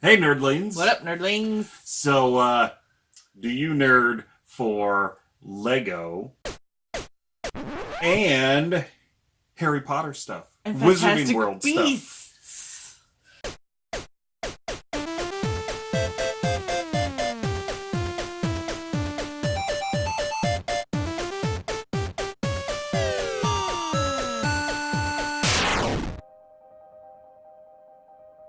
Hey, nerdlings. What up, nerdlings? So, uh, do you nerd for Lego and Harry Potter stuff? And Wizarding World stuff.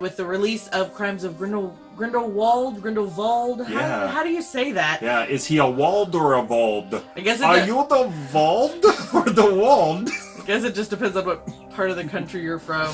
With the release of Crimes of Grindel, Grindelwald, Grindelwald, how, Yeah. how do you say that? Yeah, is he a Wald or a Vald? I guess it, Are you the Vald or the Wald? I guess it just depends on what part of the country you're from.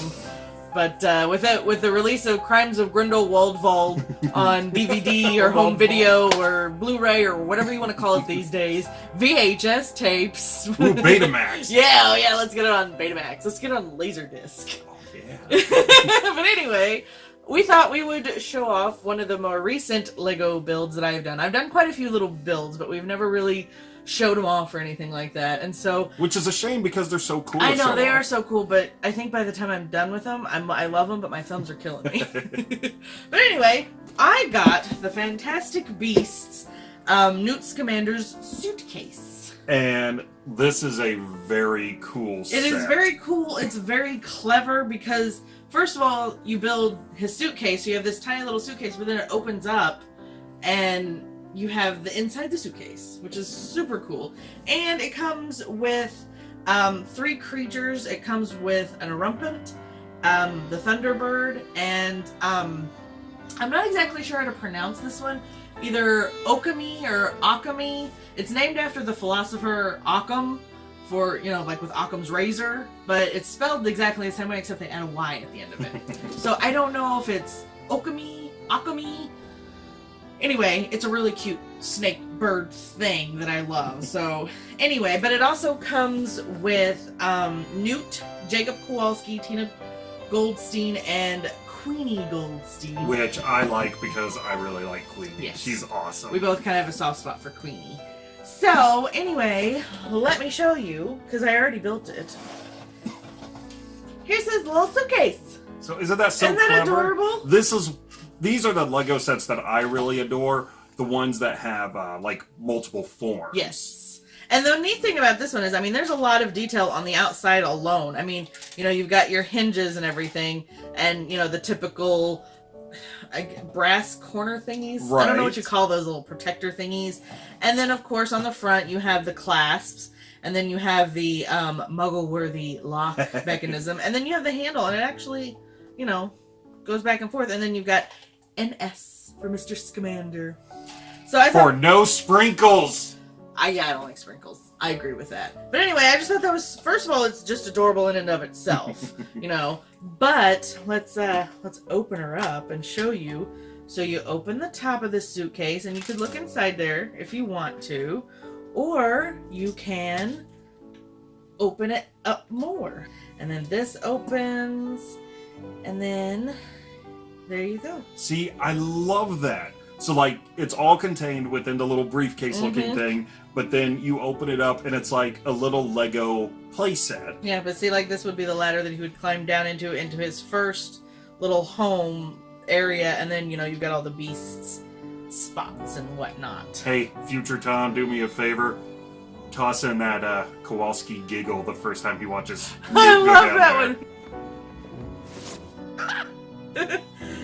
But uh, with it, with the release of Crimes of Grindelwald Wald on DVD or home video or Blu-ray or whatever you want to call it these days, VHS tapes. Ooh, Betamax. yeah, oh yeah, let's get it on Betamax. Let's get it on Laserdisc. Yeah. but anyway, we thought we would show off one of the more recent Lego builds that I've done. I've done quite a few little builds, but we've never really showed them off or anything like that. And so Which is a shame because they're so cool. I know they off. are so cool, but I think by the time I'm done with them, I'm, I love them, but my thumbs are killing me. but anyway, I got the Fantastic Beasts um, Newt Scamander's suitcase. And this is a very cool It is very cool. It's very clever because, first of all, you build his suitcase. So you have this tiny little suitcase, but then it opens up and you have the inside the suitcase, which is super cool. And it comes with um, three creatures. It comes with an Erumpent, um, the Thunderbird, and um, I'm not exactly sure how to pronounce this one. Either Okami or Akami. It's named after the philosopher Occam for, you know, like with Occam's razor, but it's spelled exactly the same way except they add a Y at the end of it. so I don't know if it's Okami, Akami. Anyway, it's a really cute snake bird thing that I love. So anyway, but it also comes with um, Newt, Jacob Kowalski, Tina Goldstein, and Queenie Goldstein. Which I like because I really like Queenie. Yes. She's awesome. We both kind of have a soft spot for Queenie. So, anyway, let me show you, because I already built it. Here's his little suitcase. So isn't that so Isn't that clever? adorable? This is these are the Lego sets that I really adore. The ones that have uh, like multiple forms. Yes. And the neat thing about this one is, I mean, there's a lot of detail on the outside alone. I mean, you know, you've got your hinges and everything, and, you know, the typical brass corner thingies. Right. I don't know what you call those little protector thingies. And then, of course, on the front, you have the clasps, and then you have the um, muggle-worthy lock mechanism, and then you have the handle, and it actually, you know, goes back and forth. And then you've got an S for Mr. Scamander. So I thought For no sprinkles. I yeah, I don't like sprinkles. I agree with that. But anyway, I just thought that was first of all, it's just adorable in and of itself, you know. But let's uh let's open her up and show you. So you open the top of this suitcase and you could look inside there if you want to, or you can open it up more. And then this opens and then there you go. See, I love that. So like it's all contained within the little briefcase looking Mhm. thing, but then you open it up and it's like a little Lego playset. Yeah, but see, like this would be the ladder that he would climb down into into his first little home area, and then you know you've got all the beasts spots and whatnot. Hey, future Tom, do me a favor. Toss in that uh, Kowalski giggle the first time he watches. I love that there. one.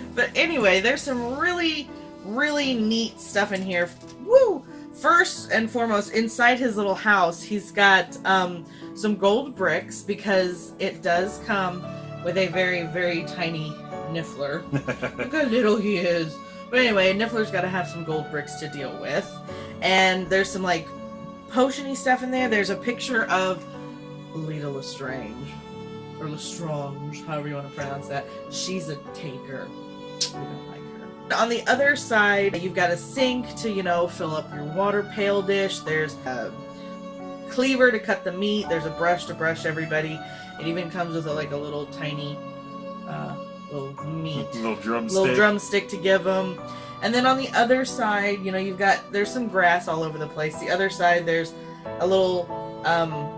but anyway, there's some really, really neat stuff in here. Woo! First and foremost, inside his little house, he's got um, some gold bricks because it does come with a very, very tiny Niffler. Look how little he is. But anyway, Niffler's got to have some gold bricks to deal with. And there's some like potiony stuff in there. There's a picture of Leta Lestrange. Or Lestrange, however you want to pronounce that. She's a taker. On the other side, you've got a sink to, you know, fill up your water pail dish. There's a cleaver to cut the meat. There's a brush to brush everybody. It even comes with a, like a little tiny uh, little meat little drumstick. little drumstick to give them. And then on the other side, you know, you've got there's some grass all over the place. The other side, there's a little um,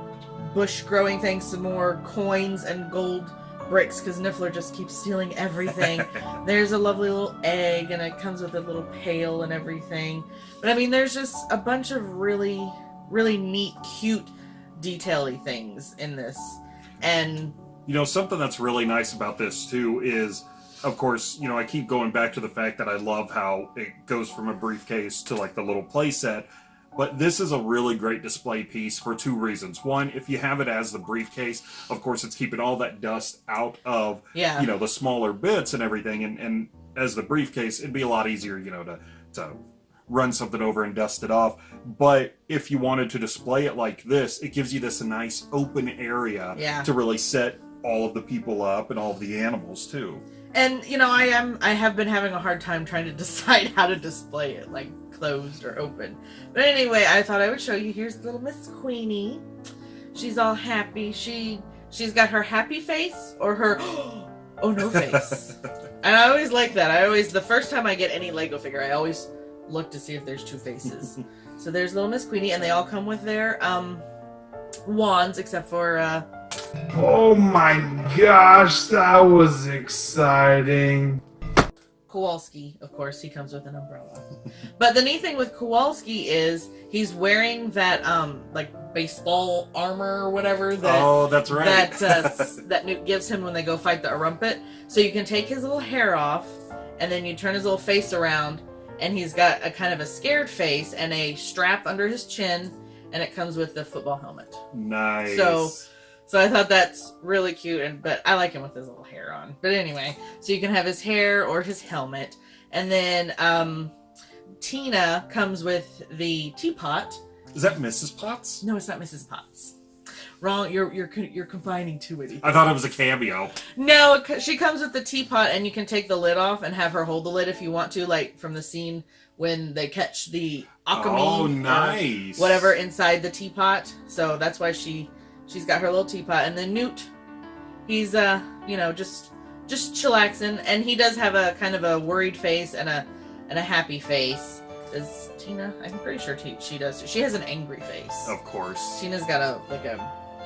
bush growing thing, some more coins and gold bricks because Niffler just keeps stealing everything. there's a lovely little egg, and it comes with a little pail and everything. But I mean, there's just a bunch of really, really neat, cute, detaily things in this, and You know, something that's really nice about this too is, of course, you know, I keep going back to the fact that I love how it goes from a briefcase to like the little playset. But this is a really great display piece for two reasons. One, if you have it as the briefcase, of course, it's keeping all that dust out of, yeah, you know, the smaller bits and everything. And, and as the briefcase, it'd be a lot easier, you know, to, to run something over and dust it off. But if you wanted to display it like this, it gives you this a nice open area Yeah. to really set all of the people up and all of the animals too. And you know, I am I have been having a hard time trying to decide how to display it, like closed or open. But anyway, I thought I would show you. Here's little Miss Queenie. She's all happy. She she's got her happy face or her oh no face. and I always like that. I always the first time I get any Lego figure, I always look to see if there's two faces. so there's little Miss Queenie, and they all come with their um wands, except for uh Oh my gosh, that was exciting. Kowalski, of course, he comes with an umbrella. but the neat thing with Kowalski is he's wearing that um like baseball armor or whatever that oh, that's right. that uh, that Newt gives him when they go fight the Arumpet. So you can take his little hair off, and then you turn his little face around, and he's got a kind of a scared face and a strap under his chin, and it comes with the football helmet. nice. So- So I thought that's really cute, and but I like him with his little hair on. But anyway, so you can have his hair or his helmet, and then um, Tina comes with the teapot. is that Mrs. Potts? No, it's not Mrs. Potts. Wrong. You're you're you're combining too many. I thought it was a cameo. No, she comes with the teapot, and you can take the lid off and have her hold the lid if you want to, like from the scene when they catch the Occamy. oh, nice. Whatever inside the teapot. So that's why she she's got her little teapot, and then Newt, he's uh you know just just chillaxing, and he does have a kind of a worried face and a and a happy face. Does Tina? I'm pretty sure she does. She has an angry face. Of course. Tina's got a like a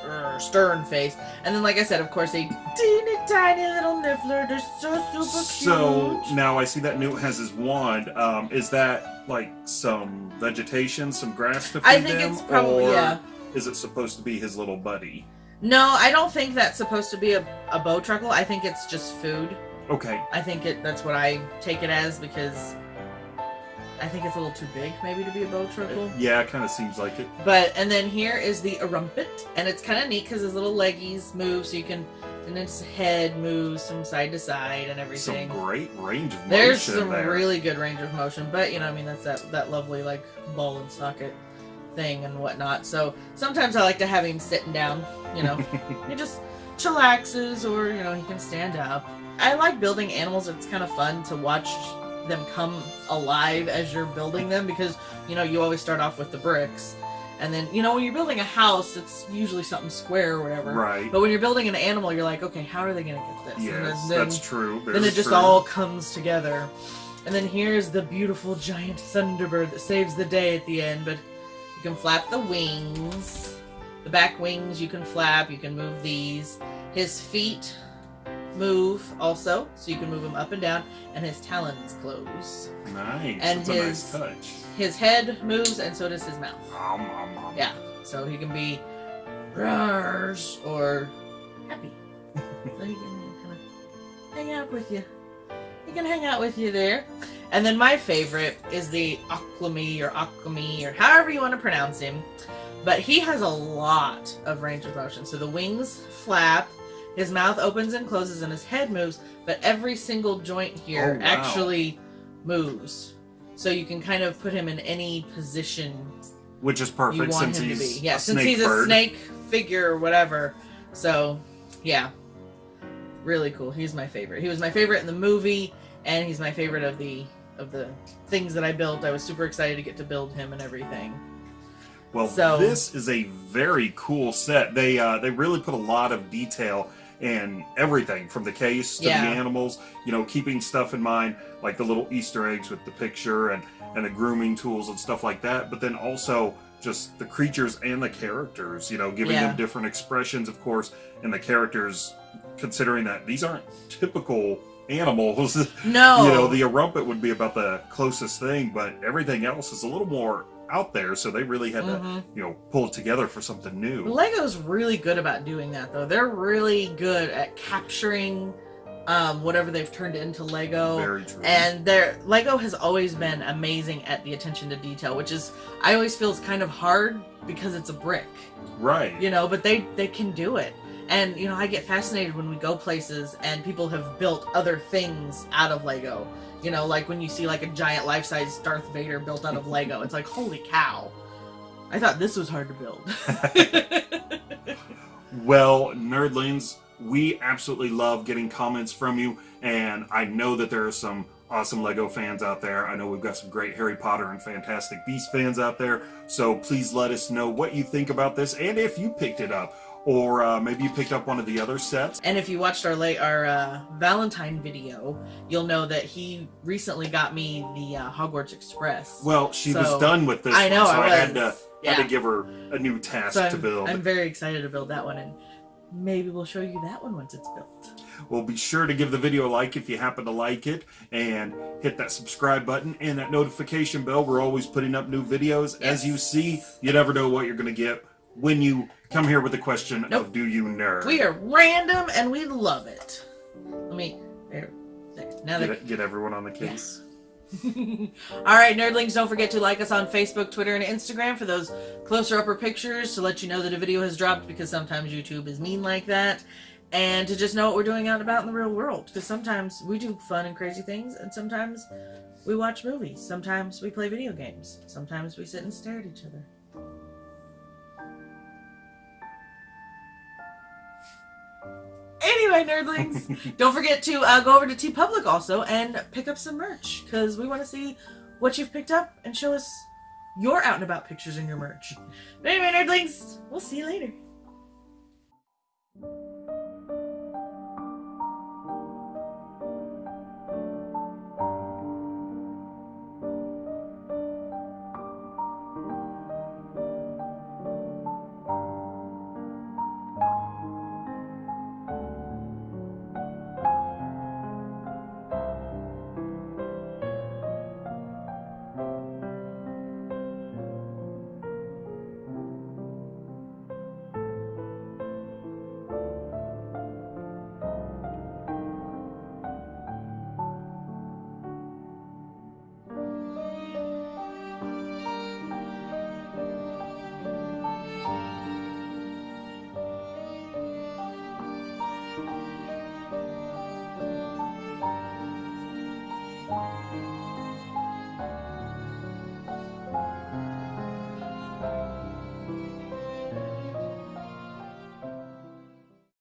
uh, stern face, and then like I said, of course, a teeny tiny little niffler. They're so super cute. So now I see that Newt has his wand. Um, is that like some vegetation, some grass to feed I think them, it's probably or yeah. Is it supposed to be his little buddy? No, I don't think that's supposed to be a, a Bowtruckle. I think it's just food. Okay, I think it that's what I take it as because I think it's a little too big maybe to be a bow truckle. yeah, it kind of seems like it. But and then here is the Arumpet, and it's kind of neat because his little leggies move, so you can and its head moves from side to side and everything. Some great range of motion. There's some there. really good range of motion, but you know, I mean, that's that that lovely like ball and socket thing and whatnot. So sometimes I like to have him sitting down. You know, he just chillaxes, or you know, he can stand up. I like building animals. It's kind of fun to watch them come alive as you're building them because you know you always start off with the bricks, and then you know when you're building a house, it's usually something square or whatever. right. But when you're building an animal, you're like, okay, how are they gonna get this? And Yes, then- that's true. then it just true. all comes together. And then here's the beautiful giant thunderbird that saves the day at the end. But you can flap the wings, the back wings. You can flap. You can move these. His feet move also, so you can move them up and down. And his talons close. nice. and that's a nice his- touch. His head moves, and so does his mouth. Om, om, om. Yeah. So he can be rars or happy. so he can kind of hang out with you. He can hang out with you there. And then my favorite is the Aquami or Aquami or however you want to pronounce him. But he has a lot of range of motion. So the wings flap, his mouth opens and closes, and his head moves. But every single joint here Oh, wow. actually moves. So you can kind of put him in any position Which is you perfect want since him to he's be. Yeah, a since he's a bird. snake figure or whatever. So, yeah, really cool. He's my favorite. He was my favorite in the movie, and he's my favorite of the of the things that I built. I was super excited to get to build him and everything. Well, So- this is a very cool set. They uh, they really put a lot of detail in everything from the case to Yeah. the animals. You know, keeping stuff in mind like the little Easter eggs with the picture and and the grooming tools and stuff like that. But then also just the creatures and the characters. You know, giving Yeah. them different expressions, of course, and the characters considering that these aren't typical animals. No. You know, the Arumpet would be about the closest thing, but everything else is a little more out there, so they really had to, Mhm. you know, pull it together for something new. Lego's really good about doing that, though. They're really good at capturing um, whatever they've turned into Lego. Very true. And their Lego has always been amazing at the attention to detail, which is I always feel is kind of hard because it's a brick, right. you know. But they they can do it, and you know I get fascinated when we go places and people have built other things out of Lego. You know, like when you see like a giant life size Darth Vader built out of Lego, it's like holy cow! I thought this was hard to build. Well, nerdlings, we absolutely love getting comments from you, and I know that there are some awesome Lego fans out there. I know we've got some great Harry Potter and Fantastic Beast fans out there. So please let us know what you think about this, and if you picked it up, or uh, maybe you picked up one of the other sets. And if you watched our late our uh, Valentine video, you'll know that he recently got me the uh, Hogwarts Express. Well, she was done with this. I know one, so I I, had to yeah. had to give her a new task so to build. I'm very excited to build that one, and maybe we'll show you that one once it's built. Well, be sure to give the video a like if you happen to like it, and hit that subscribe button and that notification bell. We're always putting up new videos. As you see, you never know what you're going to get when you come here with the question Nope. of Do you nerd? We are random, and we love it. Let me there, there. Now Get, that get everyone on the case. Yes. All right, nerdlings, don't forget to like us on Facebook, Twitter, and Instagram for those closer upper pictures to let you know that a video has dropped because sometimes YouTube is mean like that. And to just know what we're doing out and about in the real world because sometimes we do fun and crazy things, and sometimes we watch movies, sometimes we play video games, sometimes we sit and stare at each other. Anyway, nerdlings, don't forget to uh, go over to TeePublic also and pick up some merch because we want to see what you've picked up and show us your out and about pictures in your merch. But anyway, nerdlings, we'll see you later.